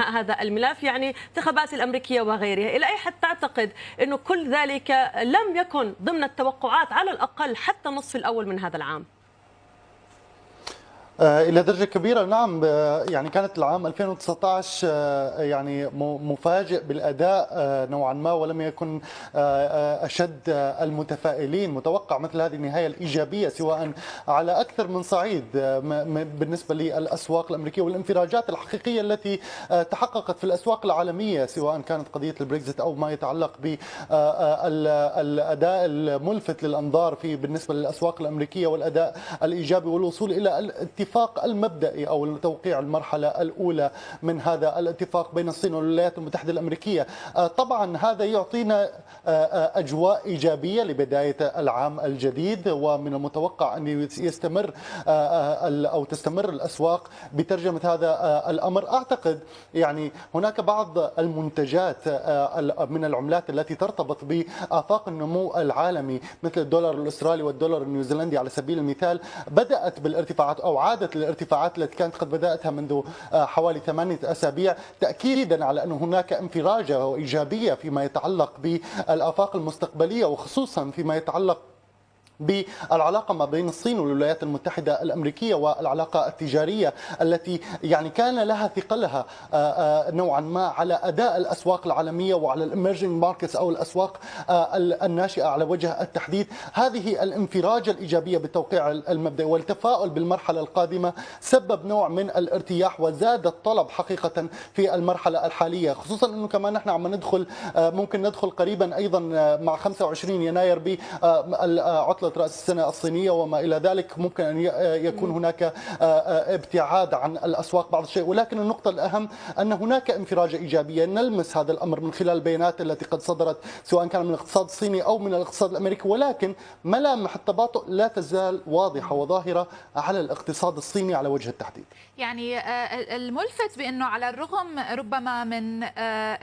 هذا الملف يعني انتخابات الأمريكية وغيرها. إلى أي حد تعتقد إنه كل ذلك لم يكن ضمن التوقعات على الأقل حتى النصف الأول من هذا العام؟ إلى درجة كبيرة. نعم يعني كانت العام 2019 يعني مفاجئ بالأداء نوعا ما ولم يكن أشد المتفائلين. متوقع مثل هذه النهاية الإيجابية سواء على أكثر من صعيد بالنسبة للأسواق الأمريكية والانفراجات الحقيقية التي تحققت في الأسواق العالمية سواء كانت قضية البريكزيت أو ما يتعلق بالأداء الملفت للأنظار في بالنسبة للأسواق الأمريكية والأداء الإيجابي والوصول إلى الاتفاق الاتفاق المبدئي أو توقيع المرحلة الأولى من هذا الاتفاق بين الصين والولايات المتحدة الأمريكية. طبعا هذا يعطينا أجواء إيجابية لبداية العام الجديد ومن المتوقع أن يستمر أو تستمر الأسواق بترجمة هذا الأمر. أعتقد يعني هناك بعض المنتجات من العملات التي ترتبط بآفاق النمو العالمي مثل الدولار الأسترالي والدولار النيوزيلندي على سبيل المثال بدأت بالارتفاعات أو عادت عادت الارتفاعات التي كانت قد بدأتها منذ حوالي ثمانية أسابيع تأكيدا على أن هناك انفراجة وإيجابية فيما يتعلق بالآفاق المستقبلية وخصوصا فيما يتعلق بالعلاقة ما بين الصين والولايات المتحدة الأمريكية والعلاقة التجارية التي يعني كان لها ثقلها نوعا ما على أداء الأسواق العالمية وعلى ال emerging markets أو الأسواق الناشئة على وجه التحديد. هذه الانفراجه الإيجابية بالتوقيع المبدئي والتفاؤل بالمرحلة القادمة سبب نوع من الارتياح وزاد الطلب حقيقة في المرحلة الحالية خصوصا إنه كمان نحن عم ندخل ممكن ندخل قريبا أيضا مع 25 يناير بعطله رأس السنة الصينية وما إلى ذلك. ممكن أن يكون هناك ابتعاد عن الأسواق بعض الشيء. ولكن النقطة الأهم أن هناك انفراجه ايجابيه نلمس هذا الأمر من خلال البيانات التي قد صدرت سواء كان من الاقتصاد الصيني أو من الاقتصاد الأمريكي. ولكن ملامح التباطؤ لا تزال واضحة وظاهرة على الاقتصاد الصيني على وجه التحديد. يعني الملفت بأنه على الرغم ربما من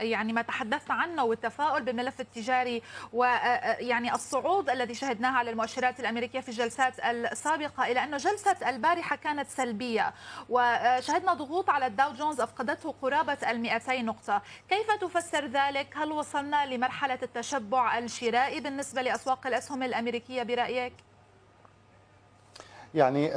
يعني ما تحدثت عنه والتفاؤل بالملف التجاري ويعني الصعود الذي شهدناه على المؤشرات الأمريكية في الجلسات السابقة إلى انه جلسة البارحة كانت سلبية وشهدنا ضغوط على الداو جونز أفقدته قرابة ال 200 نقطة، كيف تفسر ذلك؟ هل وصلنا لمرحلة التشبع الشرائي بالنسبة لأسواق الأسهم الأمريكية برأيك؟ يعني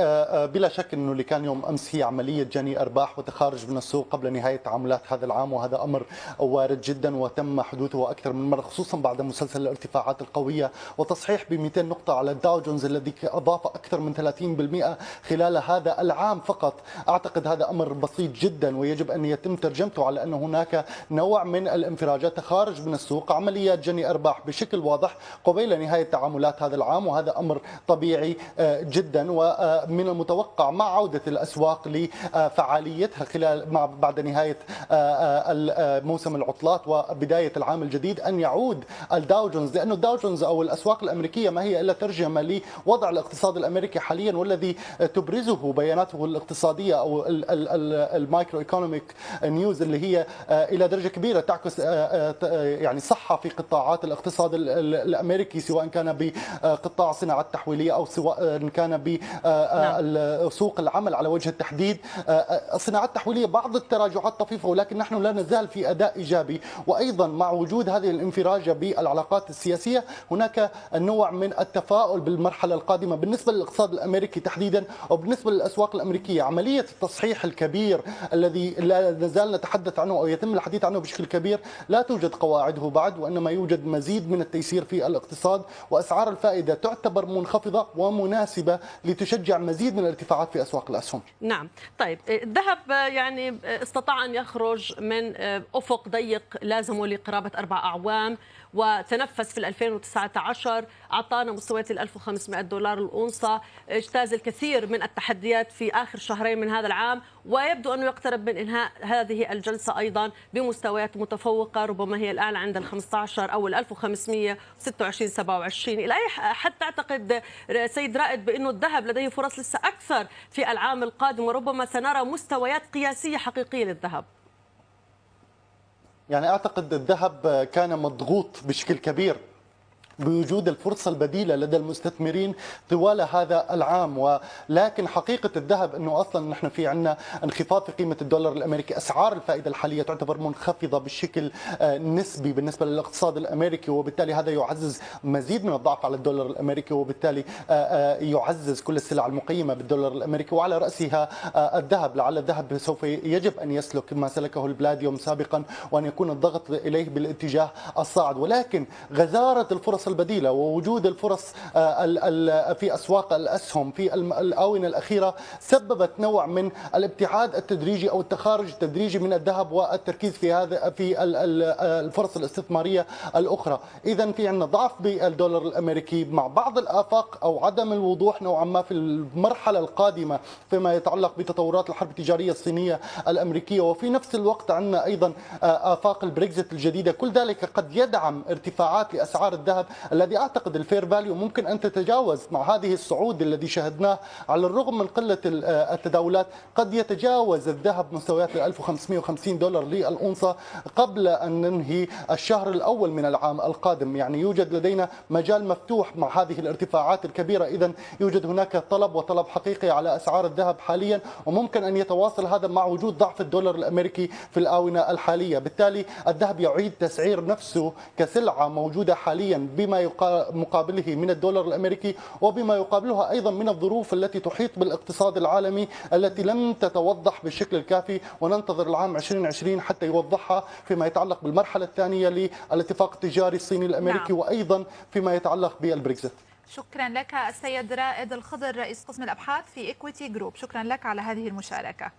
بلا شك إنه اللي كان يوم أمس هي عملية جني أرباح وتخارج من السوق قبل نهاية تعاملات هذا العام وهذا أمر وارد جدا وتم حدوثه أكثر من مرة خصوصا بعد مسلسل الارتفاعات القوية وتصحيح ب 200 نقطة على الداو جونز الذي أضاف أكثر من 30% خلال هذا العام فقط. أعتقد هذا أمر بسيط جدا ويجب أن يتم ترجمته على أن هناك نوع من الانفراجات تخارج من السوق عمليات جني أرباح بشكل واضح قبيل نهاية تعاملات هذا العام وهذا أمر طبيعي جدا. ومن المتوقع مع عودة الأسواق لفعاليتها خلال مع بعد نهاية موسم العطلات وبداية العام الجديد أن يعود الداو جونز لأنه الداو جونز أو الأسواق الأمريكية ما هي إلا ترجمة لوضع الاقتصاد الأمريكي حاليا والذي تبرزه بياناته الاقتصادية أو ال macroeconomic news اللي هي إلى درجة كبيرة تعكس يعني صحة في قطاعات الاقتصاد الأمريكي سواء كان بقطاع الصناعة التحويلية أو سواء كان نعم. سوق العمل على وجه التحديد. الصناعات التحويلية بعض التراجعات طفيفة ولكن نحن لا نزال في أداء إيجابي. وأيضا مع وجود هذه الانفراجة بالعلاقات السياسية هناك نوع من التفاؤل بالمرحلة القادمة بالنسبة للاقتصاد الأمريكي تحديدا وبالنسبه للأسواق الأمريكية. عملية التصحيح الكبير الذي لا نزال نتحدث عنه أو يتم الحديث عنه بشكل كبير لا توجد قواعده بعد وإنما يوجد مزيد من التيسير في الاقتصاد. وأسعار الفائدة تعتبر منخفضة ومناسبة لتشجع مزيد من الارتفاعات في أسواق الأسهم. نعم، طيب الذهب يعني استطاع أن يخرج من أفق ضيق لازمه لقرابة أربع أعوام وتنفس في 2019 أعطانا مستويات ال 1500 دولار الأونصة اجتاز الكثير من التحديات في آخر شهرين من هذا العام ويبدو أنه يقترب من إنهاء هذه الجلسة أيضا بمستويات متفوقة ربما هي الاعلى عند ال 15 أو ال 1526 27 إلى أي حد تعتقد سيد رائد بأنه الذهب لديه فرص لسه أكثر في العام القادم وربما سنرى مستويات قياسية حقيقية للذهب؟ يعني أعتقد الذهب كان مضغوط بشكل كبير بوجود الفرصة البديلة لدى المستثمرين طوال هذا العام. ولكن حقيقة الذهب أنه أصلا نحن في عندنا انخفاض في قيمة الدولار الأمريكي. أسعار الفائدة الحالية تعتبر منخفضة بشكل آه، نسبي بالنسبة للاقتصاد الأمريكي وبالتالي هذا يعزز مزيد من الضعف على الدولار الأمريكي وبالتالي آه، آه، يعزز كل السلع المقيمة بالدولار الأمريكي. وعلى رأسها الذهب. لعل الذهب سوف يجب أن يسلك ما سلكه البلاديوم سابقا وأن يكون الضغط إليه بالاتجاه الصاعد. ولكن غزارة الفرص البديلة ووجود الفرص آه، في أسواق الأسهم في الآونة الأخيرة سببت نوع من الابتعاد التدريجي أو التخارج التدريجي من الذهب والتركيز في هذا في الفرص الاستثمارية الأخرى. إذا في عندنا ضعف بالدولار الأمريكي مع بعض الآفاق أو عدم الوضوح نوعا ما في المرحلة القادمة فيما يتعلق بتطورات الحرب التجارية الصينية الأمريكية. وفي نفس الوقت عندنا أيضا آه، آفاق البريكزيت الجديدة. كل ذلك قد يدعم ارتفاعات لأسعار الذهب الذي أعتقد ال fair value ممكن أن تتجاوز مع هذه الصعود الذي شهدناه على الرغم من قلة آه، التداولات. قد يتجاوز الذهب مستويات 1550 دولار للأونصة قبل أن ننهي الشهر الأول من العام القادم. يعني يوجد لدينا مجال مفتوح مع هذه الارتفاعات الكبيرة. إذا يوجد هناك طلب وطلب حقيقي على أسعار الذهب حاليا وممكن أن يتواصل هذا مع وجود ضعف الدولار الأمريكي في الآونة الحالية. بالتالي الذهب يعيد تسعير نفسه كسلعة موجودة حاليا بما مقابله من الدولار الأمريكي وبما يقابلها أيضا من الظروف التي تحيط بالاقتصاد العالمي التي لم تتوضح بالشكل الكافي وننتظر العام 2020 حتى يوضحها فيما يتعلق بالمرحلة الثانية للاتفاق التجاري الصيني الأمريكي نعم. وأيضا فيما يتعلق بالبريكزيت. شكرا لك السيد رائد الخضر رئيس قسم الأبحاث في Equiti Group شكرا لك على هذه المشاركة.